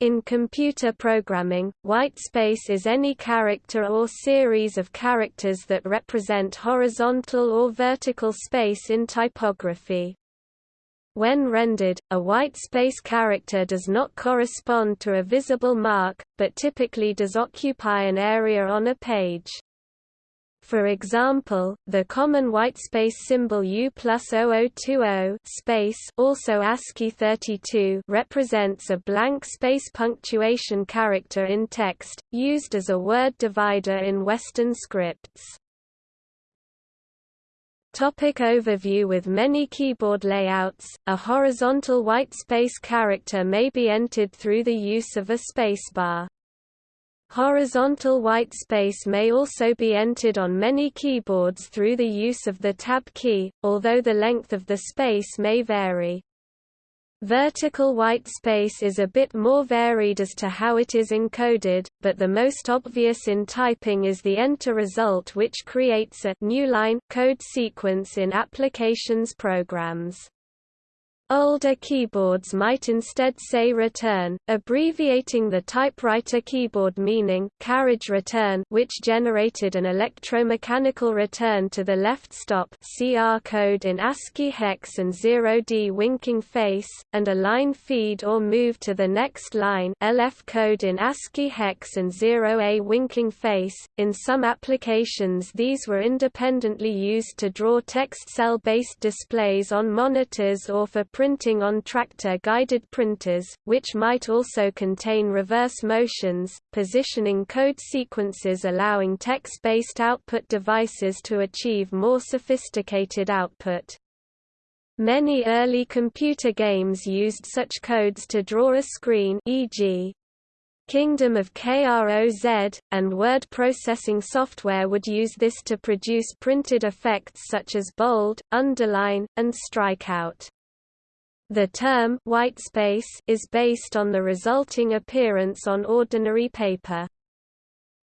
In computer programming, whitespace is any character or series of characters that represent horizontal or vertical space in typography. When rendered, a whitespace character does not correspond to a visible mark, but typically does occupy an area on a page. For example, the common whitespace symbol U plus 0020 space also ASCII 32 represents a blank space punctuation character in text, used as a word divider in Western scripts. Topic overview With many keyboard layouts, a horizontal whitespace character may be entered through the use of a spacebar. Horizontal white space may also be entered on many keyboards through the use of the Tab key, although the length of the space may vary. Vertical white space is a bit more varied as to how it is encoded, but the most obvious in typing is the enter result which creates a new line code sequence in applications programs. Older keyboards might instead say return, abbreviating the typewriter keyboard meaning carriage return which generated an electromechanical return to the left stop CR code in ASCII hex and 0D winking face, and a line feed or move to the next line LF code in ASCII hex and 0A winking face. In some applications these were independently used to draw text cell-based displays on monitors or for printing on tractor-guided printers, which might also contain reverse motions, positioning code sequences allowing text-based output devices to achieve more sophisticated output. Many early computer games used such codes to draw a screen e.g. Kingdom of KROZ, and word processing software would use this to produce printed effects such as bold, underline, and strikeout. The term white space is based on the resulting appearance on ordinary paper.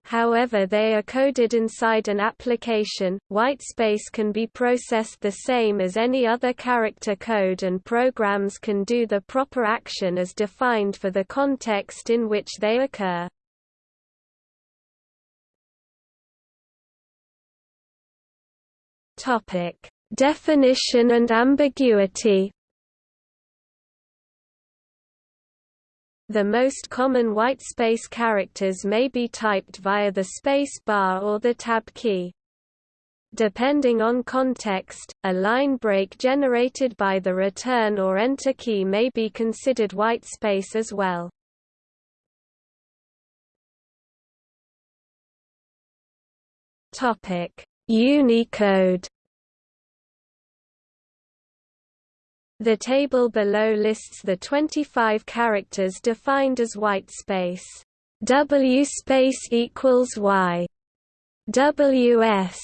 However they are coded inside an application, white space can be processed the same as any other character code and programs can do the proper action as defined for the context in which they occur. Definition and ambiguity The most common whitespace characters may be typed via the space bar or the tab key. Depending on context, a line break generated by the return or enter key may be considered whitespace as well. Unicode The table below lists the 25 characters defined as white space. W space equals Y. WS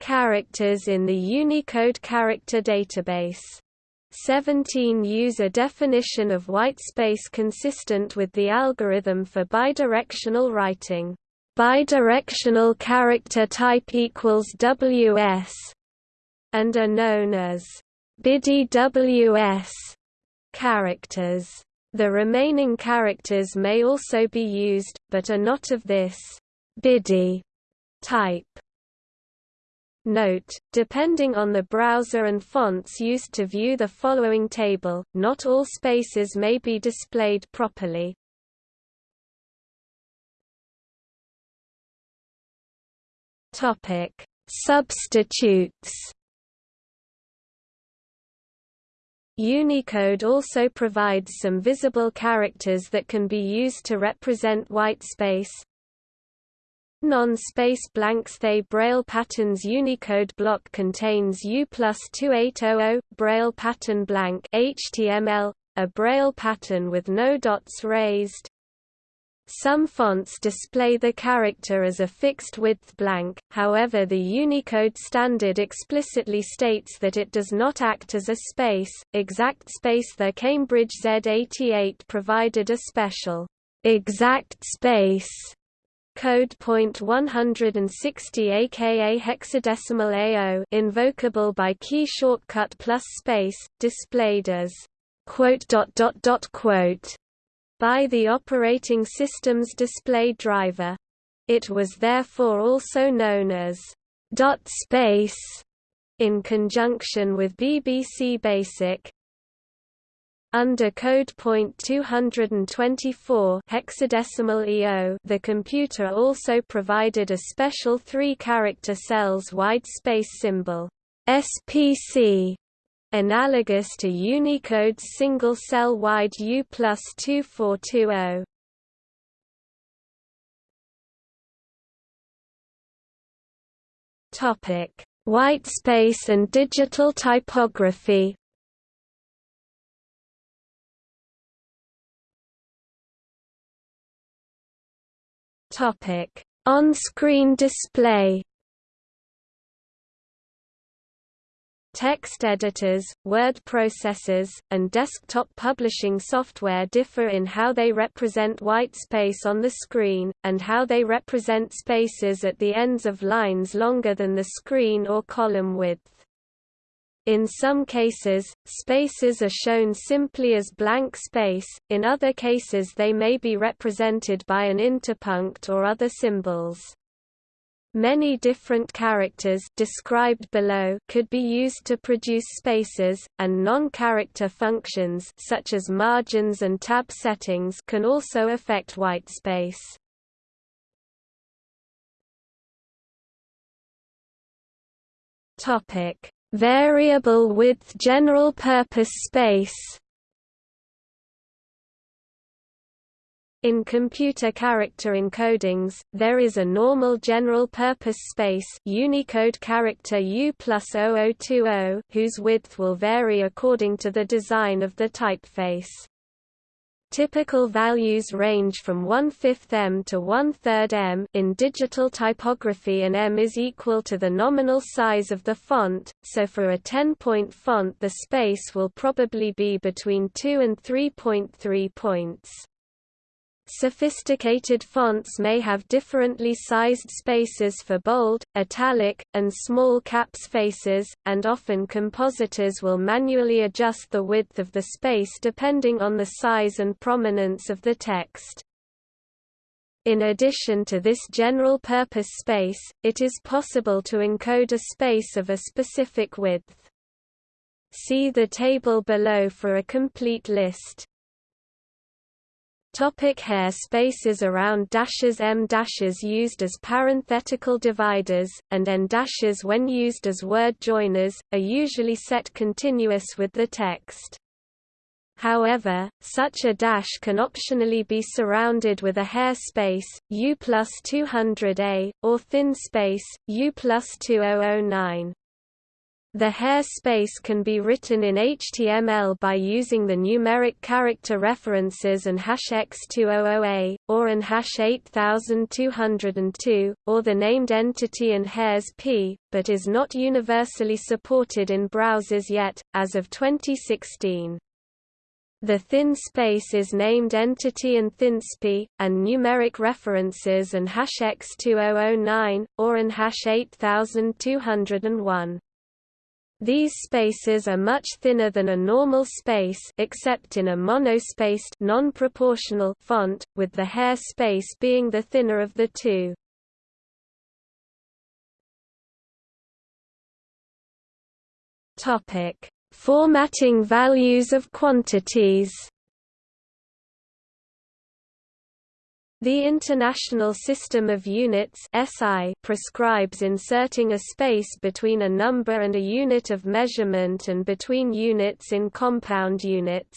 characters in the Unicode character database. 17 use a definition of white space consistent with the algorithm for bidirectional writing. Bidirectional character type equals WS and are known as BIDI-WS characters. The remaining characters may also be used, but are not of this BIDI type. Note, depending on the browser and fonts used to view the following table, not all spaces may be displayed properly. Topic: Substitutes Unicode also provides some visible characters that can be used to represent white space. Non-space blanks They Braille patterns Unicode block contains U plus 2800, Braille pattern blank HTML, a Braille pattern with no dots raised. Some fonts display the character as a fixed-width blank, however the Unicode standard explicitly states that it does not act as a space. Exact space The Cambridge Z88 provided a special exact space code point 160 aka hexadecimal AO invocable by key shortcut plus space, displayed as quote dot dot dot quote by the operating system's display driver. It was therefore also known as dot space in conjunction with BBC Basic. Under code point 224 hexadecimal EO, the computer also provided a special three-character cells wide space symbol SPC analogous to Unicode's single-cell wide U plus 2420. Topic: Whitespace and digital typography. Topic: On-screen display. Text editors, word processors, and desktop publishing software differ in how they represent white space on the screen, and how they represent spaces at the ends of lines longer than the screen or column width. In some cases, spaces are shown simply as blank space, in other cases they may be represented by an interpunct or other symbols. Many different characters described below could be used to produce spaces, and non-character functions such as margins and tab settings can also affect whitespace. Topic: Variable width general purpose space In computer character encodings, there is a normal general-purpose space Unicode character U whose width will vary according to the design of the typeface. Typical values range from 1 5 m to 1 3 m in digital typography and m is equal to the nominal size of the font, so for a 10-point font the space will probably be between 2 and 3.3 points. Sophisticated fonts may have differently sized spaces for bold, italic, and small caps faces, and often compositors will manually adjust the width of the space depending on the size and prominence of the text. In addition to this general-purpose space, it is possible to encode a space of a specific width. See the table below for a complete list. Topic hair spaces around dashes em dashes used as parenthetical dividers, and en dashes when used as word joiners, are usually set continuous with the text. However, such a dash can optionally be surrounded with a hair space, U plus 200A, or thin space, U plus 2009. The hair space can be written in HTML by using the numeric character references and hash x200a, or an hash 8202, or the named entity and hairs p, but is not universally supported in browsers yet, as of 2016. The thin space is named entity and thinsp, and numeric references and hash x2009, or an hash 8201. These spaces are much thinner than a normal space except in a monospaced non-proportional font, with the hair space being the thinner of the two. Topic: Formatting values of quantities The International System of Units SI prescribes inserting a space between a number and a unit of measurement and between units in compound units.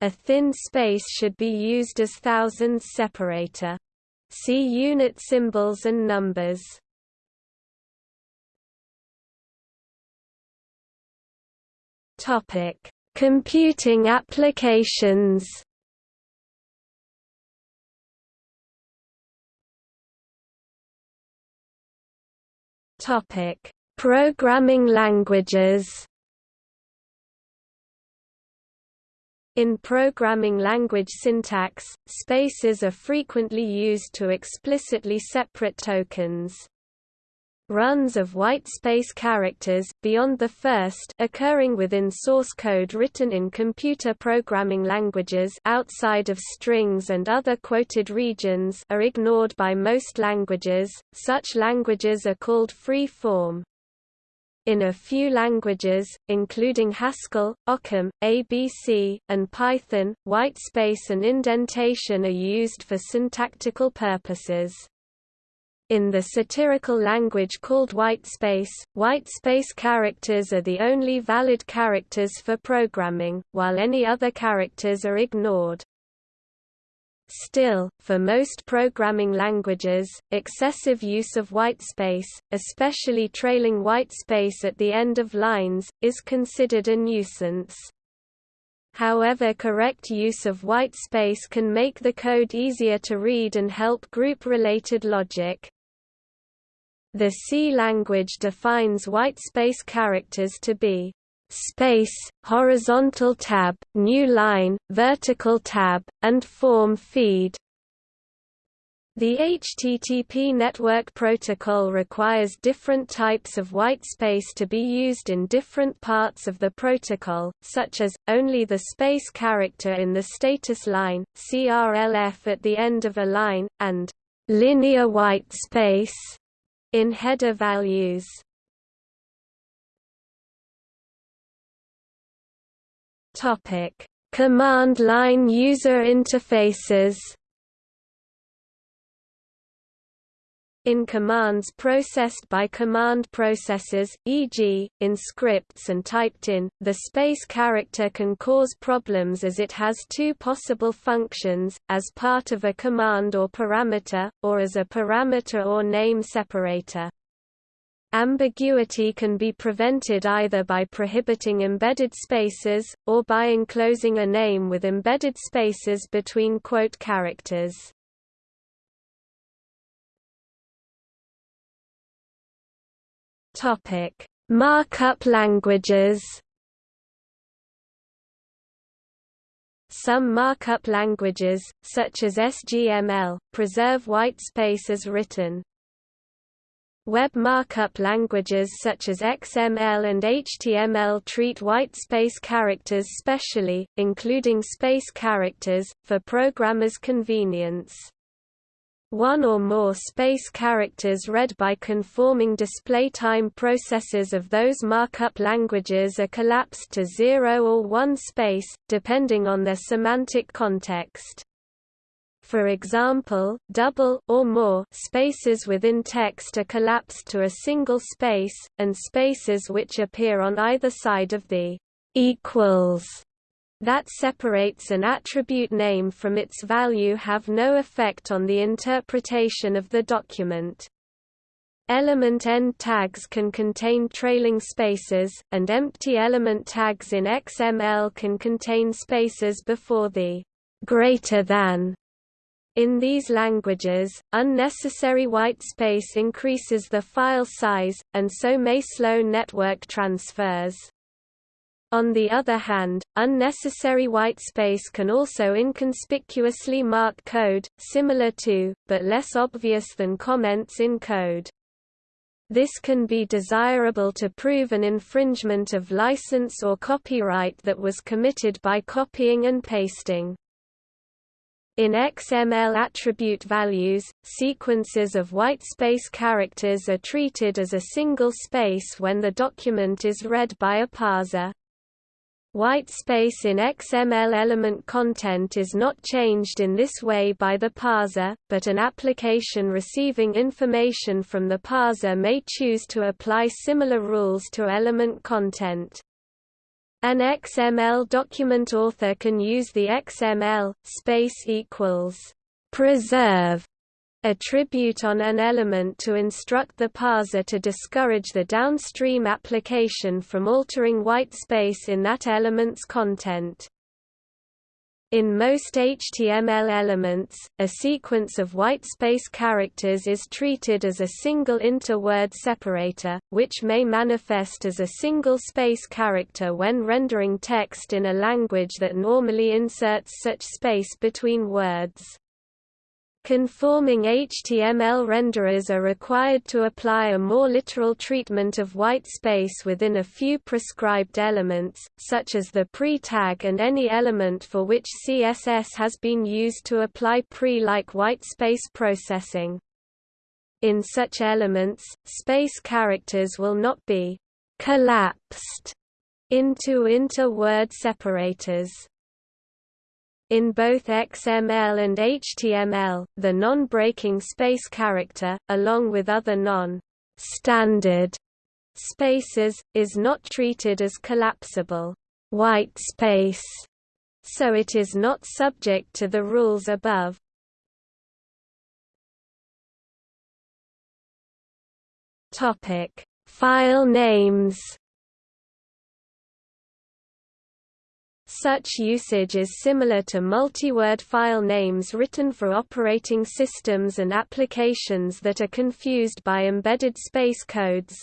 A thin space should be used as thousands separator. See unit symbols and numbers. Computing applications. Topic: Programming languages. In programming language syntax, spaces are frequently used to explicitly separate tokens. Runs of white space characters, beyond the first occurring within source code written in computer programming languages outside of strings and other quoted regions are ignored by most languages, such languages are called free-form. In a few languages, including Haskell, Occam, ABC, and Python, whitespace and indentation are used for syntactical purposes. In the satirical language called whitespace, whitespace characters are the only valid characters for programming, while any other characters are ignored. Still, for most programming languages, excessive use of whitespace, especially trailing whitespace at the end of lines, is considered a nuisance. However correct use of whitespace can make the code easier to read and help group-related logic. The C language defines whitespace characters to be space, horizontal tab, new line, vertical tab, and form feed. The HTTP network protocol requires different types of whitespace to be used in different parts of the protocol, such as, only the space character in the status line, CRLF at the end of a line, and linear whitespace in header values. Topic: Command line user interfaces. In commands processed by command processors, e.g., in scripts and typed in, the space character can cause problems as it has two possible functions, as part of a command or parameter, or as a parameter or name separator. Ambiguity can be prevented either by prohibiting embedded spaces, or by enclosing a name with embedded spaces between quote characters. Markup languages Some markup languages, such as SGML, preserve whitespace as written. Web markup languages such as XML and HTML treat whitespace characters specially, including space characters, for programmers' convenience. One or more space characters read by conforming display time processors of those markup languages are collapsed to zero or one space, depending on their semantic context. For example, double or more spaces within text are collapsed to a single space, and spaces which appear on either side of the equals that separates an attribute name from its value have no effect on the interpretation of the document. Element end tags can contain trailing spaces, and empty element tags in XML can contain spaces before the greater than in these languages, unnecessary white space increases the file size, and so may slow network transfers. On the other hand, unnecessary white space can also inconspicuously mark code, similar to, but less obvious than comments in code. This can be desirable to prove an infringement of license or copyright that was committed by copying and pasting. In XML attribute values, sequences of whitespace characters are treated as a single space when the document is read by a parser. Whitespace in XML element content is not changed in this way by the parser, but an application receiving information from the parser may choose to apply similar rules to element content. An XML document author can use the XML space equals preserve attribute on an element to instruct the parser to discourage the downstream application from altering white space in that element's content. In most HTML elements, a sequence of whitespace characters is treated as a single inter-word separator, which may manifest as a single space character when rendering text in a language that normally inserts such space between words. Conforming HTML renderers are required to apply a more literal treatment of white space within a few prescribed elements, such as the pre-tag and any element for which CSS has been used to apply pre-like white space processing. In such elements, space characters will not be collapsed into inter-word separators. In both XML and HTML, the non-breaking space character, along with other non-standard spaces, is not treated as collapsible. White space, so it is not subject to the rules above. Topic: File names Such usage is similar to multi-word file names written for operating systems and applications that are confused by embedded space codes.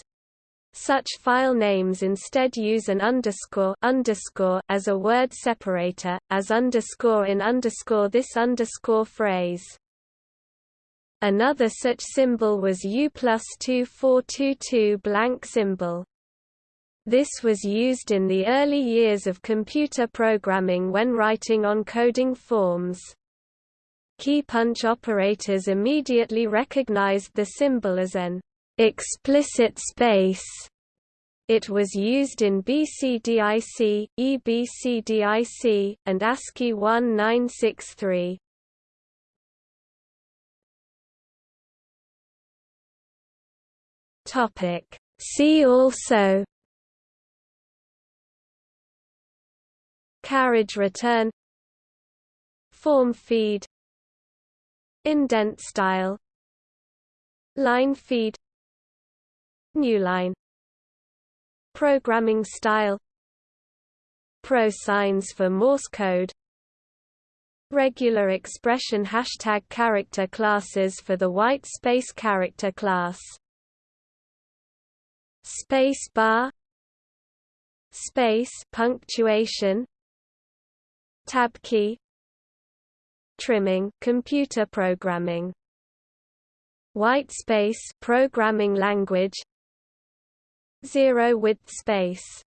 Such file names instead use an underscore, underscore as a word separator, as underscore in underscore this underscore phrase. Another such symbol was U plus 2422 blank symbol. This was used in the early years of computer programming when writing on coding forms. Key punch operators immediately recognized the symbol as an explicit space. It was used in BCDIC, EBCDIC, and ASCII 1963. See also carriage return form feed indent style line feed newline programming style pro signs for Morse code regular expression hashtag character classes for the white space character class space bar space punctuation tab key trimming computer programming white space programming language zero width space